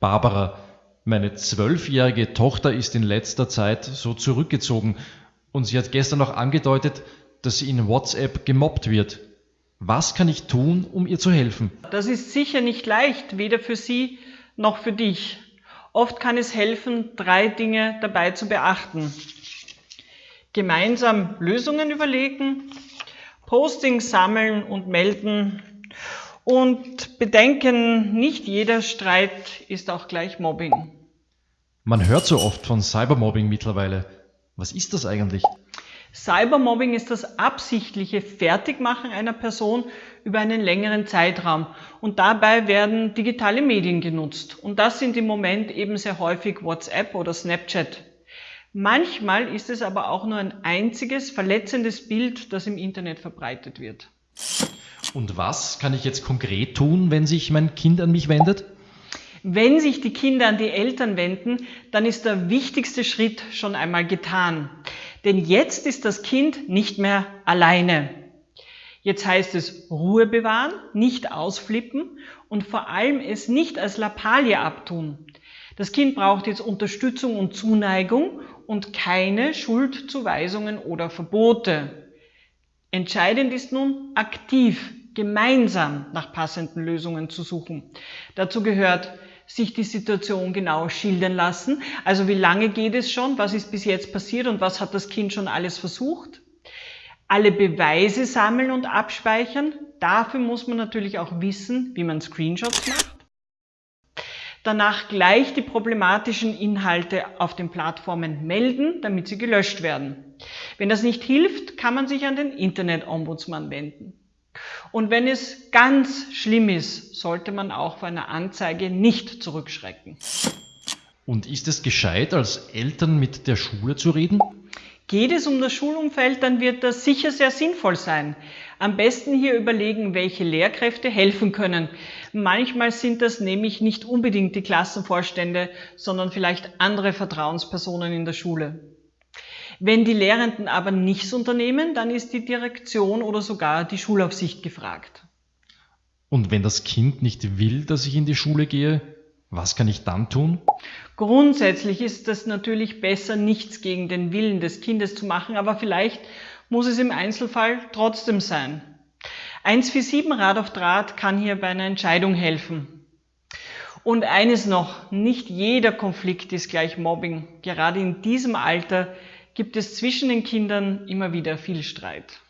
Barbara, meine zwölfjährige Tochter ist in letzter Zeit so zurückgezogen und sie hat gestern noch angedeutet, dass sie in WhatsApp gemobbt wird. Was kann ich tun, um ihr zu helfen? Das ist sicher nicht leicht, weder für sie noch für dich. Oft kann es helfen, drei Dinge dabei zu beachten. Gemeinsam Lösungen überlegen, Postings sammeln und melden und bedenken, nicht jeder Streit ist auch gleich Mobbing. Man hört so oft von Cybermobbing mittlerweile. Was ist das eigentlich? Cybermobbing ist das absichtliche Fertigmachen einer Person über einen längeren Zeitraum und dabei werden digitale Medien genutzt und das sind im Moment eben sehr häufig WhatsApp oder Snapchat. Manchmal ist es aber auch nur ein einziges verletzendes Bild, das im Internet verbreitet wird. Und was kann ich jetzt konkret tun, wenn sich mein Kind an mich wendet? Wenn sich die Kinder an die Eltern wenden, dann ist der wichtigste Schritt schon einmal getan. Denn jetzt ist das Kind nicht mehr alleine. Jetzt heißt es Ruhe bewahren, nicht ausflippen und vor allem es nicht als Lappalie abtun. Das Kind braucht jetzt Unterstützung und Zuneigung und keine Schuldzuweisungen oder Verbote. Entscheidend ist nun, aktiv, gemeinsam nach passenden Lösungen zu suchen. Dazu gehört sich die Situation genau schildern lassen. Also wie lange geht es schon, was ist bis jetzt passiert und was hat das Kind schon alles versucht. Alle Beweise sammeln und abspeichern. Dafür muss man natürlich auch wissen, wie man Screenshots macht. Danach gleich die problematischen Inhalte auf den Plattformen melden, damit sie gelöscht werden. Wenn das nicht hilft, kann man sich an den Internet-Ombudsmann wenden. Und wenn es ganz schlimm ist, sollte man auch vor einer Anzeige nicht zurückschrecken. Und ist es gescheit, als Eltern mit der Schule zu reden? Geht es um das Schulumfeld, dann wird das sicher sehr sinnvoll sein. Am besten hier überlegen, welche Lehrkräfte helfen können. Manchmal sind das nämlich nicht unbedingt die Klassenvorstände, sondern vielleicht andere Vertrauenspersonen in der Schule. Wenn die Lehrenden aber nichts unternehmen, dann ist die Direktion oder sogar die Schulaufsicht gefragt. Und wenn das Kind nicht will, dass ich in die Schule gehe, was kann ich dann tun? Grundsätzlich ist es natürlich besser, nichts gegen den Willen des Kindes zu machen, aber vielleicht muss es im Einzelfall trotzdem sein. 147 Rad auf Draht kann hier bei einer Entscheidung helfen. Und eines noch, nicht jeder Konflikt ist gleich Mobbing. Gerade in diesem Alter gibt es zwischen den Kindern immer wieder viel Streit.